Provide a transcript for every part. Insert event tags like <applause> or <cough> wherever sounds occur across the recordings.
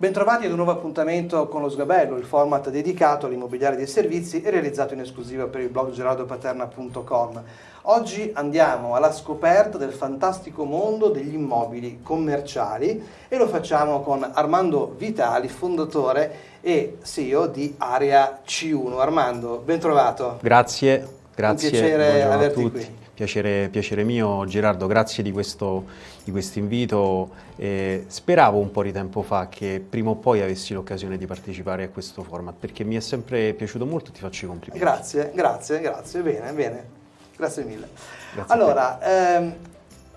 Bentrovati ad un nuovo appuntamento con lo Sgabello, il format dedicato all'immobiliare dei servizi e realizzato in esclusiva per il blog gerardopaterna.com. Oggi andiamo alla scoperta del fantastico mondo degli immobili commerciali e lo facciamo con Armando Vitali, fondatore e CEO di Area C1. Armando, bentrovato. Grazie, grazie. Un piacere averti qui. Piacere, piacere mio Gerardo, grazie di questo, di questo invito. Eh, speravo un po' di tempo fa che prima o poi avessi l'occasione di partecipare a questo format perché mi è sempre piaciuto molto e ti faccio i complimenti. Grazie, grazie, grazie, bene, bene, grazie mille. Grazie allora, ehm,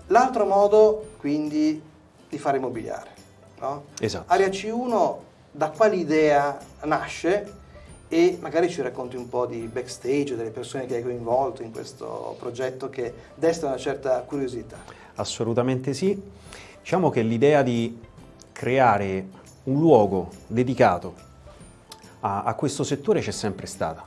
l'altro modo quindi di fare immobiliare, no? Esatto. Area C1 da quale idea nasce e magari ci racconti un po' di backstage delle persone che hai coinvolto in questo progetto che desta una certa curiosità. Assolutamente sì. Diciamo che l'idea di creare un luogo dedicato a, a questo settore c'è sempre stata.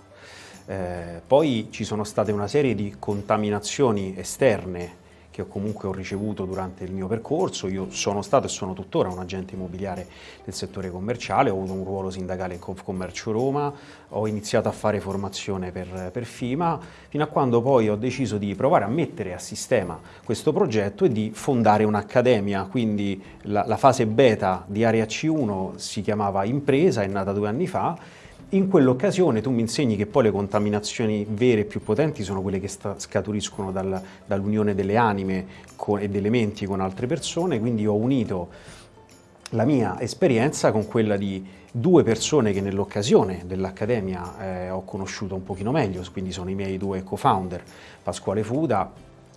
Eh, poi ci sono state una serie di contaminazioni esterne che comunque ho ricevuto durante il mio percorso. Io sono stato e sono tuttora un agente immobiliare del settore commerciale, ho avuto un ruolo sindacale in Confcommercio Roma, ho iniziato a fare formazione per, per FIMA, fino a quando poi ho deciso di provare a mettere a sistema questo progetto e di fondare un'accademia, quindi la, la fase beta di Area C1 si chiamava Impresa, è nata due anni fa, in quell'occasione tu mi insegni che poi le contaminazioni vere e più potenti sono quelle che scaturiscono dal- dall'unione delle anime con- e delle menti con altre persone, quindi ho unito la mia esperienza con quella di due persone che nell'occasione dell'Accademia eh, ho conosciuto un pochino meglio, quindi sono i miei due co-founder, Pasquale Fuda,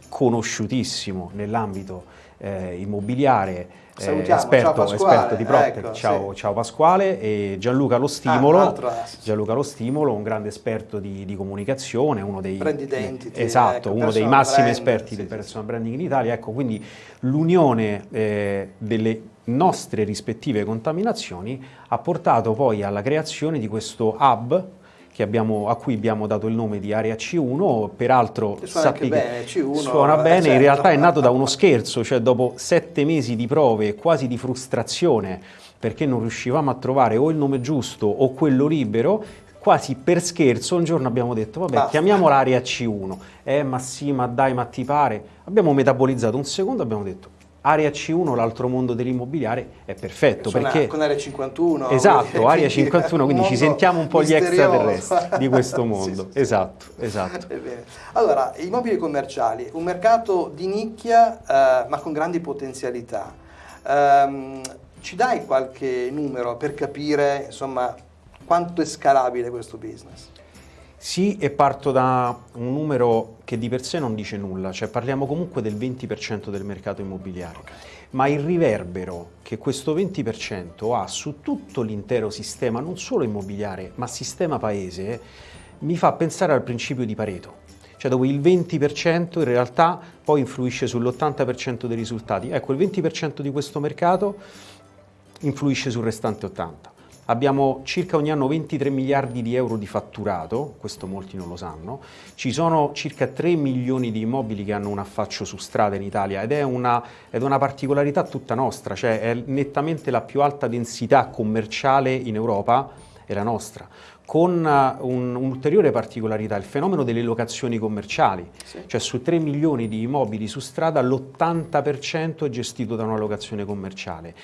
conosciutissimo nell'ambito eh, immobiliare, eh, esperto, esperto di PropTech, ecco, ciao, sì. ciao Pasquale, e Gianluca Lo Stimolo, Ah, altro asset. Gianluca Lo Stimolo, un grande esperto di, di comunicazione, uno dei, identity, esatto, ecco, uno dei massimi brand, esperti sì, del sì, personal branding in Italia, ecco quindi l'unione eh, delle nostre rispettive contaminazioni ha portato poi alla creazione di questo hub abbiamo- a cui abbiamo dato il nome di Area C1, peraltro suona sappi che bene, C1, suona eh, bene, in certo. realtà è nato da uno scherzo, cioè dopo sette mesi di prove, quasi di frustrazione, perché non riuscivamo a trovare o il nome giusto o quello libero, quasi per scherzo un giorno abbiamo detto vabbè Basta. chiamiamola Area C1, eh ma sì ma dai ma ti pare, abbiamo metabolizzato un secondo abbiamo detto Area C1 l'altro mondo dell'immobiliare è perfetto Suona perché con Area 51. Esatto, <laughs> quindi- Area 51, quindi ci sentiamo un po' gli extraterrestri di questo <laughs> Sì, mondo. sì, sì. Esatto, esatto. È bene. Allora, immobili commerciali, un mercato di nicchia eh, ma con grandi potenzialità. Ehm, ci dai qualche numero per capire insomma quanto è scalabile questo business? Sì, e parto da un numero che di per sé non dice nulla, cioè parliamo comunque del 20% del mercato immobiliare, ma il riverbero che questo 20% ha su tutto l'intero sistema, non solo immobiliare, ma sistema paese, mi fa pensare al principio di Pareto. Cioè dove il 20% in realtà poi influisce sull'80% dei risultati. Ecco, il 20% di questo mercato influisce sul restante 80. Abbiamo circa ogni anno 23 miliardi di euro di fatturato, questo molti non lo sanno, ci sono circa 3 milioni di immobili che hanno un affaccio su strada in Italia ed è una, ed una particolarità tutta nostra, cioè è nettamente la più alta densità commerciale in Europa, è la nostra, con un- un'ulteriore particolarità, il fenomeno delle locazioni commerciali, Sì. cioè su 3 milioni di immobili su strada l'80% è gestito da una locazione commerciale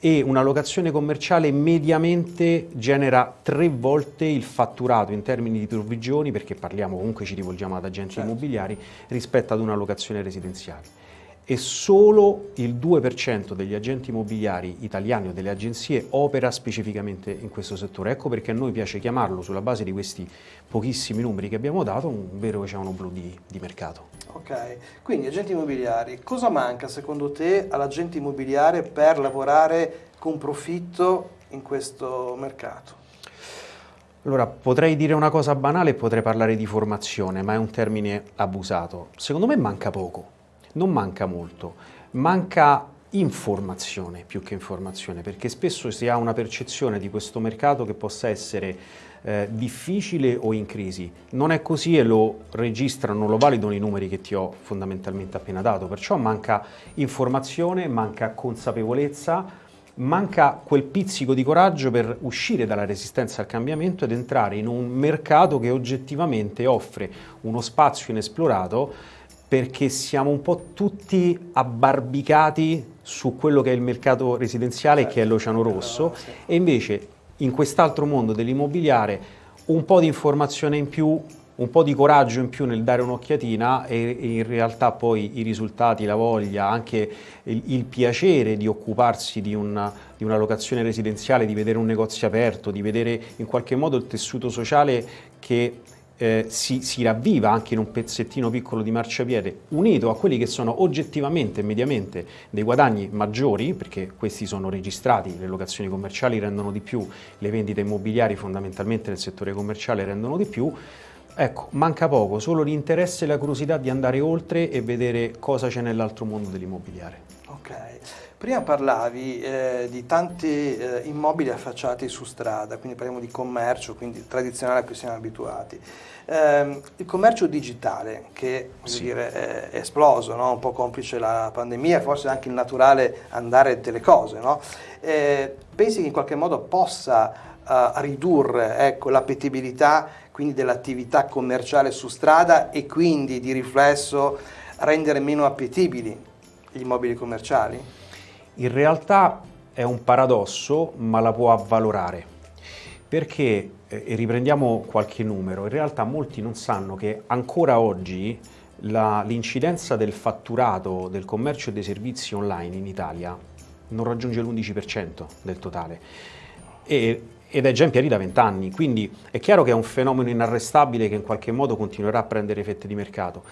e una locazione commerciale mediamente genera tre volte il fatturato in termini di provvigioni, perché parliamo comunque ci rivolgiamo ad agenti Certo. immobiliari, rispetto ad una locazione residenziale. E solo il 2% degli agenti immobiliari italiani o delle agenzie opera specificamente in questo settore. Ecco perché a noi piace chiamarlo, sulla base di questi pochissimi numeri che abbiamo dato, un vero oceano blu di, di mercato. Ok, quindi agenti immobiliari, cosa manca secondo te all'agente immobiliare per lavorare con profitto in questo mercato? Allora, potrei dire una cosa banale e potrei parlare di formazione, ma è un termine abusato. Secondo me manca poco, non manca molto, manca informazione più che informazione, perché spesso si ha una percezione di questo mercato che possa essere eh, difficile o in crisi. Non è così e lo registrano, lo validano i numeri che ti ho fondamentalmente appena dato, perciò manca informazione, manca consapevolezza, manca quel pizzico di coraggio per uscire dalla resistenza al cambiamento ed entrare in un mercato che oggettivamente offre uno spazio inesplorato perché siamo un po' tutti abbarbicati su quello che è il mercato residenziale certo. che è l'Oceano Rosso e invece in quest'altro mondo dell'immobiliare un po' di informazione in più un po' di coraggio in più nel dare un'occhiatina e, in realtà poi i risultati, la voglia, anche il, il piacere di occuparsi di una, di una, locazione residenziale, di vedere un negozio aperto, di vedere in qualche modo il tessuto sociale che eh, si, si, ravviva anche in un pezzettino piccolo di marciapiede, unito a quelli che sono oggettivamente e mediamente dei guadagni maggiori, perché questi sono registrati, le locazioni commerciali rendono di più, le vendite immobiliari fondamentalmente nel settore commerciale rendono di più, Ecco, manca poco, solo l'interesse e la curiosità di andare oltre e vedere cosa c'è nell'altro mondo dell'immobiliare. Ok, prima parlavi eh, di tanti eh, immobili affacciati su strada, quindi parliamo di commercio, quindi tradizionale a cui siamo abituati. Eh, il commercio digitale che sì. dire, è esploso, no? un po' complice la pandemia, forse anche il naturale andare delle cose, no? Eh, pensi che in qualche modo possa uh, ridurre ecco, l'appetibilità quindi dell'attività commerciale su strada e quindi di riflesso rendere meno appetibili gli immobili commerciali? In realtà è un paradosso, ma la può avvalorare. Perché, eh, e riprendiamo qualche numero, in realtà molti non sanno che ancora oggi l'incidenza del fatturato del commercio e dei servizi online in Italia non raggiunge l'11% del totale. E ed è già in piedi da vent'anni, quindi è chiaro che è un fenomeno inarrestabile che in qualche modo continuerà a prendere effetti di mercato,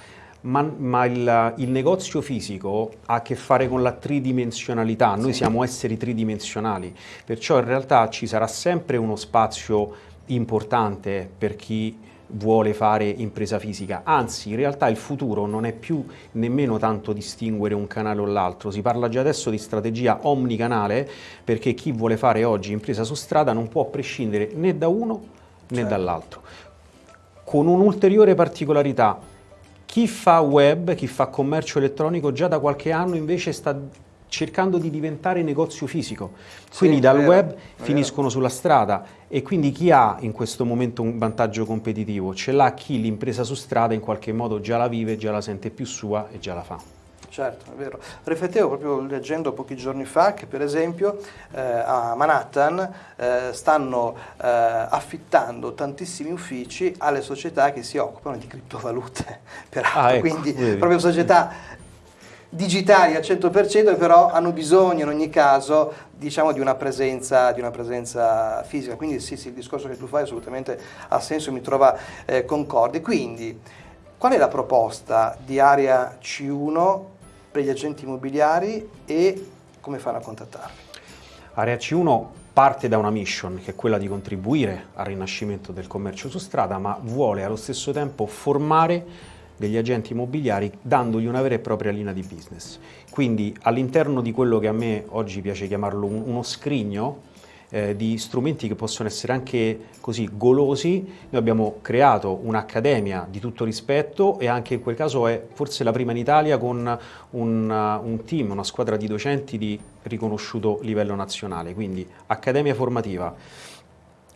ma, ma il, il, negozio fisico ha a che fare con la tridimensionalità, noi sì. siamo esseri tridimensionali, perciò in realtà ci sarà sempre uno spazio importante per chi vuole fare impresa fisica, anzi in realtà il futuro non è più nemmeno tanto distinguere un canale o l'altro, si parla già adesso di strategia omnicanale perché chi vuole fare oggi impresa su strada non può prescindere né da uno né certo. dall'altro. Con un'ulteriore particolarità, chi fa web, chi fa commercio elettronico già da qualche anno invece sta cercando di diventare negozio fisico. Quindi sì, dal vero, web finiscono sulla strada e quindi chi ha in questo momento un vantaggio competitivo? Ce l'ha chi l'impresa su strada in qualche modo già la vive, già la sente più sua e già la fa. Certo, è vero. Riflettevo proprio leggendo pochi giorni fa che per esempio eh, a Manhattan eh, stanno eh, affittando tantissimi uffici alle società che si occupano di criptovalute, <laughs> peraltro, ah, ecco, quindi vedi. proprio società digitali al 100% però hanno bisogno in ogni caso diciamo, di, una presenza, di una presenza fisica. Quindi sì, sì, il discorso che tu fai assolutamente ha senso e mi trova eh, concorde. Quindi qual è la proposta di area C1 per gli agenti immobiliari e come fanno a contattarvi? Area C1 parte da una mission che è quella di contribuire al rinascimento del commercio su strada, ma vuole allo stesso tempo formare degli agenti immobiliari dandogli una vera e propria linea di business. Quindi all'interno di quello che a me oggi piace chiamarlo uno scrigno eh, di strumenti che possono essere anche così golosi, noi abbiamo creato un'accademia di tutto rispetto e anche in quel caso è forse la prima in Italia con un, un team, una squadra di docenti di riconosciuto livello nazionale, quindi accademia formativa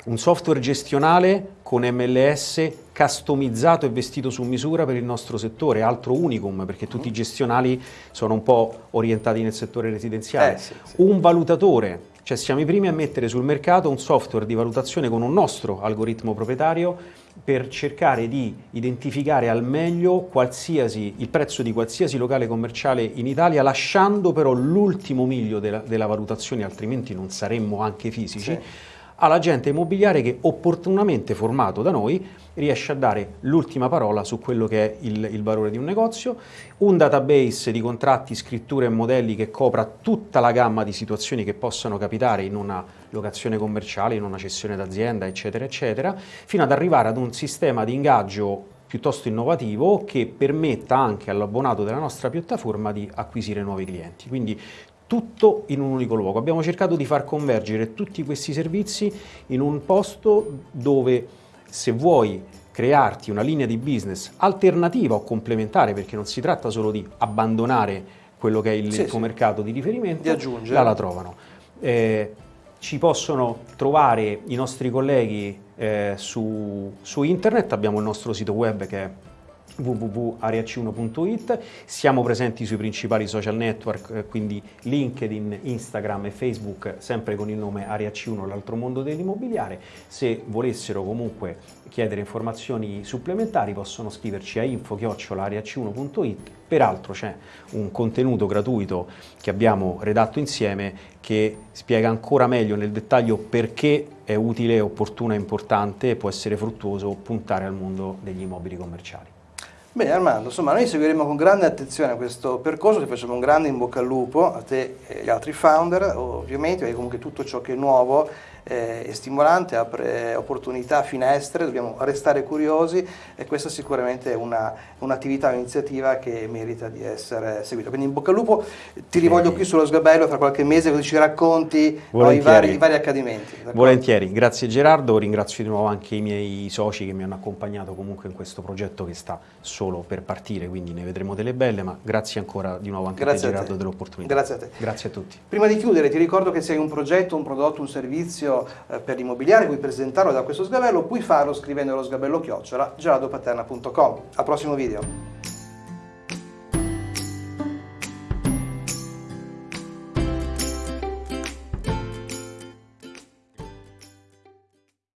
un software gestionale con MLS customizzato e vestito su misura per il nostro settore, altro unicum perché tutti i gestionali sono un po' orientati nel settore residenziale. Eh, sì, sì. Un valutatore, cioè siamo i primi a mettere sul mercato un software di valutazione con un nostro algoritmo proprietario per cercare di identificare al meglio il prezzo di qualsiasi locale commerciale in Italia, lasciando però l'ultimo miglio della, della valutazione, altrimenti non saremmo anche fisici. Sì all'agente immobiliare che opportunamente formato da noi riesce a dare l'ultima parola su quello che è il, il, valore di un negozio, un database di contratti, scritture e modelli che copra tutta la gamma di situazioni che possano capitare in una locazione commerciale, in una cessione d'azienda, eccetera, eccetera, fino ad arrivare ad un sistema di ingaggio piuttosto innovativo che permetta anche all'abbonato della nostra piattaforma di acquisire nuovi clienti. Quindi tutto in un unico luogo. Abbiamo cercato di far convergere tutti questi servizi in un posto dove se vuoi crearti una linea di business alternativa o complementare, perché non si tratta solo di abbandonare quello che è il sì, tuo sì. mercato di riferimento, di là la trovano. Eh, ci possono trovare i nostri colleghi eh, su, su internet, abbiamo il nostro sito web che è www.ariac1.it, siamo presenti sui principali social network, eh, quindi LinkedIn, Instagram e Facebook, sempre con il nome Ariac1, l'altro mondo dell'immobiliare. Se volessero comunque chiedere informazioni supplementari possono scriverci a info-ariac1.it, peraltro c'è un contenuto gratuito che abbiamo redatto insieme che spiega ancora meglio nel dettaglio perché è utile, opportuno e importante e può essere fruttuoso puntare al mondo degli immobili commerciali. Bene Armando, insomma noi seguiremo con grande attenzione questo percorso, ti facciamo un grande in bocca al lupo a te e agli altri founder ovviamente, perché comunque tutto ciò che è nuovo è stimolante, apre opportunità, finestre, dobbiamo restare curiosi e questa sicuramente è un'attività, un un'iniziativa che merita di essere seguita. Quindi in bocca al lupo, ti rivoglio qui sullo sgabello tra qualche mese così ci racconti no, i, vari, i, vari, accadimenti. Volentieri, grazie Gerardo, ringrazio di nuovo anche i miei soci che mi hanno accompagnato comunque in questo progetto che sta solo per partire, quindi ne vedremo delle belle, ma grazie ancora di nuovo anche grazie a te Gerardo dell'opportunità. Grazie a te. Grazie a tutti. Prima di chiudere ti ricordo che sei un progetto, un prodotto, un servizio eh, per l'immobiliare, vuoi presentarlo da questo sgabello, puoi farlo scrivendo lo sgabello chiocciola gerardopaterna.com. Al prossimo video.